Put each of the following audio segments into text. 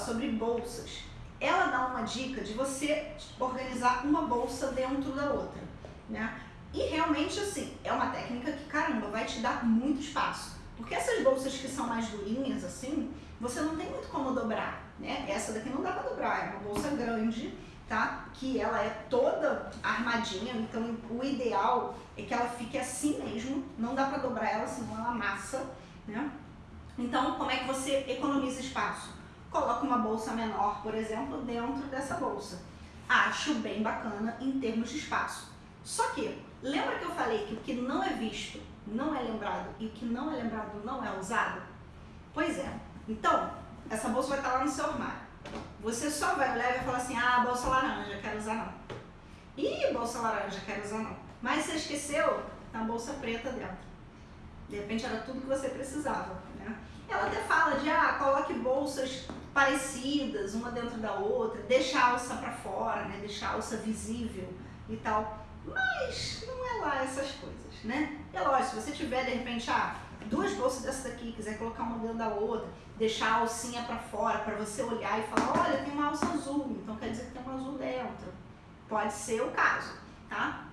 sobre bolsas. Ela dá uma dica de você organizar uma bolsa dentro da outra, né? E realmente, assim, é uma técnica que, caramba, vai te dar muito espaço. Porque essas bolsas que são mais durinhas, assim, você não tem muito como dobrar, né? Essa daqui não dá pra dobrar, é uma bolsa grande, tá? Que ela é toda armadinha, então o ideal é que ela fique assim mesmo, não dá pra dobrar ela, senão ela amassa, né? Então, como é que você economiza espaço? Coloca uma bolsa menor, por exemplo, dentro dessa bolsa. Acho bem bacana em termos de espaço. Só que, lembra que eu falei que o que não é visto não é lembrado e o que não é lembrado não é usado? Pois é. Então, essa bolsa vai estar lá no seu armário. Você só vai olhar e vai falar assim, ah, bolsa laranja, quero usar não. Ih, bolsa laranja, quero usar não. Mas você esqueceu, tá a bolsa preta dentro. De repente era tudo que você precisava, né? Ela até fala de, ah, coloque bolsas parecidas, uma dentro da outra, deixa a alça para fora, né? Deixa a alça visível e tal. Mas não é lá essas coisas, né? É lógico, se você tiver, de repente, ah, duas bolsas dessa daqui, quiser colocar uma dentro da outra, deixar a alcinha para fora, para você olhar e falar, olha, tem uma alça azul, então quer dizer que tem um azul dentro. Pode ser o caso, tá?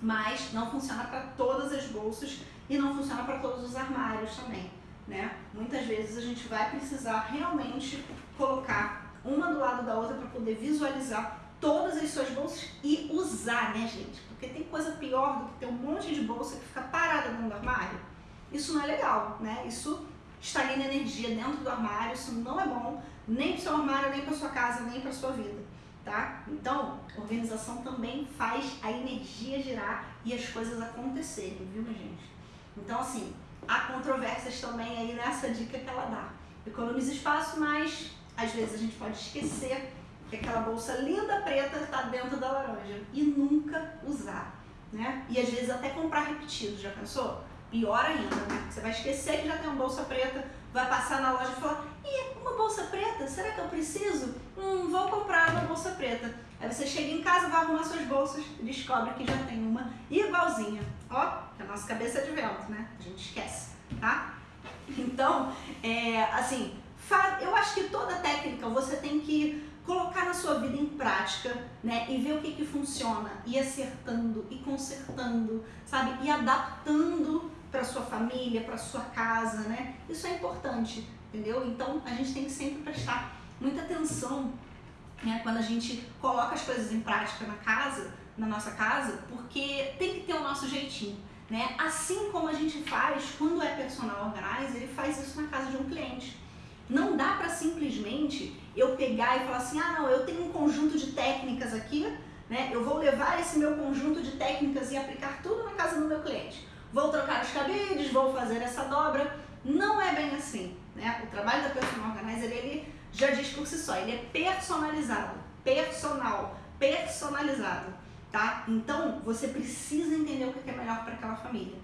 Mas não funciona para todas as bolsas e não funciona para todos os armários também, né? Muitas vezes a gente vai precisar realmente colocar uma do lado da outra para poder visualizar todas as suas bolsas e usar, né, gente? Porque tem coisa pior do que ter um monte de bolsa que fica parada dentro do armário. Isso não é legal, né? Isso estagna energia dentro do armário, isso não é bom, nem para o seu armário, nem para sua casa, nem para sua vida, tá? Então, organização também faz a energia girar e as coisas acontecerem, viu, gente? Então, assim, há controvérsias também aí nessa dica que ela dá. Economiza espaço, mas às vezes a gente pode esquecer que aquela bolsa linda preta está dentro da laranja e nunca usar, né? E às vezes até comprar repetido, já pensou? Pior ainda, né? Você vai esquecer que já tem uma bolsa preta, vai passar na loja e falar, ih, uma bolsa preta? Será que eu preciso? Hum, vou comprar uma bolsa preta. Aí você chega em casa, vai arrumar suas bolsas e descobre que já tem uma igualzinha. Ó, que a nossa cabeça é de vento, né? A gente esquece, tá? Então, é, assim, eu acho que toda técnica você tem que colocar na sua vida em prática, né, e ver o que que funciona, e acertando, e consertando, sabe, e adaptando para sua família, para sua casa, né, isso é importante, entendeu? Então a gente tem que sempre prestar muita atenção, né, quando a gente coloca as coisas em prática na casa, na nossa casa, porque tem que ter o nosso jeitinho, né, assim como a gente faz quando é personal organizer, ele faz isso na casa de um cliente. Não dá para simplesmente eu pegar e falar assim, ah não, eu tenho um conjunto de técnicas aqui, né? Eu vou levar esse meu conjunto de técnicas e aplicar tudo na casa do meu cliente. Vou trocar os cabides, vou fazer essa dobra. Não é bem assim, né? O trabalho da Personal Organizer, ele já diz por si só, ele é personalizado, personal, personalizado, tá? Então, você precisa entender o que é melhor para aquela família.